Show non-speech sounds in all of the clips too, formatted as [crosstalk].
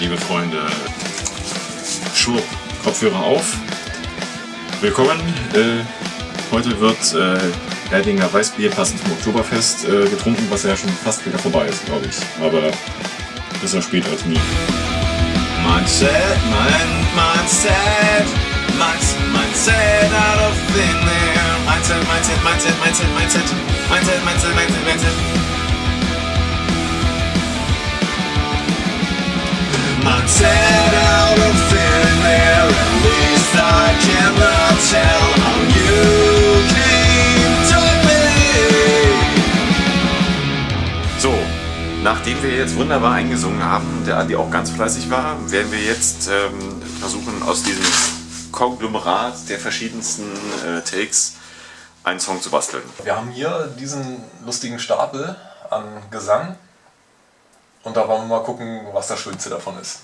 Liebe Freunde. Schwupp, Kopfhörer auf. Willkommen. Äh, heute wird äh, Erdinger Weißbier passend zum Oktoberfest äh, getrunken, was ja schon fast wieder vorbei ist, glaube ich. Aber besser spät als nie. Mindset, mind, mindset, mindset, mindset out of thin air. Mindset, mindset, mindset, mindset, mindset, mindset, mindset, mindset. Nachdem wir jetzt wunderbar eingesungen haben und der Andi auch ganz fleißig war, werden wir jetzt ähm, versuchen, aus diesem Konglomerat der verschiedensten äh, Takes einen Song zu basteln. Wir haben hier diesen lustigen Stapel an Gesang und da wollen wir mal gucken, was das Schönste davon ist.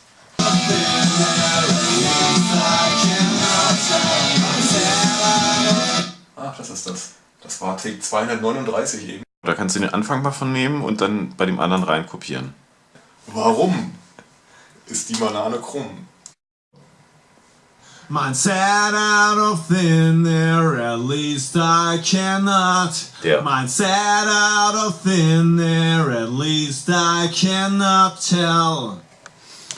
Ach, das ist das. Das war Take 239 eben. Da kannst du den Anfang mal von nehmen und dann bei dem anderen rein kopieren. Warum ist die Banane krumm? Mindset out of thin air, at least I cannot. Der. Mindset out of thin air, at least I cannot tell.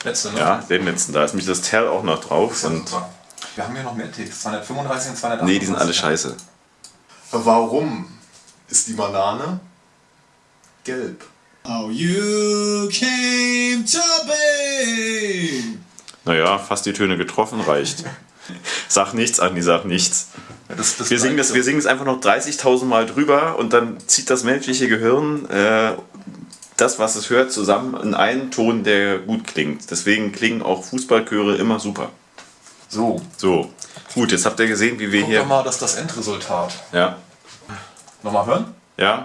Letzte, ne? Ja, den letzten, da ist nämlich das Tell auch noch drauf. Ja, Und super. Wir haben hier noch mehr Takes, 235 und 238. nee, die sind alle scheiße. Warum ist die Banane gelb? How you came to be. Naja, fast die Töne getroffen, reicht. [laughs] Sag nichts, Andi, sag nichts. Das, das Wir singen, das, wir singen es einfach noch 30.000 Mal drüber und dann zieht das menschliche Gehirn äh, das, was es hört, zusammen in einen Ton, der gut klingt. Deswegen klingen auch Fußballchöre immer super. So, So, gut, jetzt habt ihr gesehen, wie wir guck hier... mal, dass das Endresultat. Ja, Nochmal hören? ja.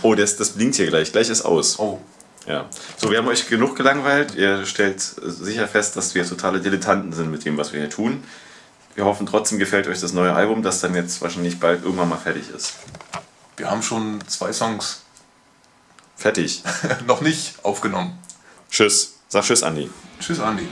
Oh, das, das blinkt hier gleich. Gleich ist aus. Oh, Ja. So, wir haben euch genug gelangweilt. Ihr stellt sicher fest, dass wir totale Dilettanten sind mit dem, was wir hier tun. Wir hoffen trotzdem gefällt euch das neue Album, das dann jetzt wahrscheinlich bald irgendwann mal fertig ist. wir haben schon zwei Songs Fertig. [laughs] noch nicht aufgenommen. Tschüss. Sag Tschüss, Andi. Tschüss, Andi.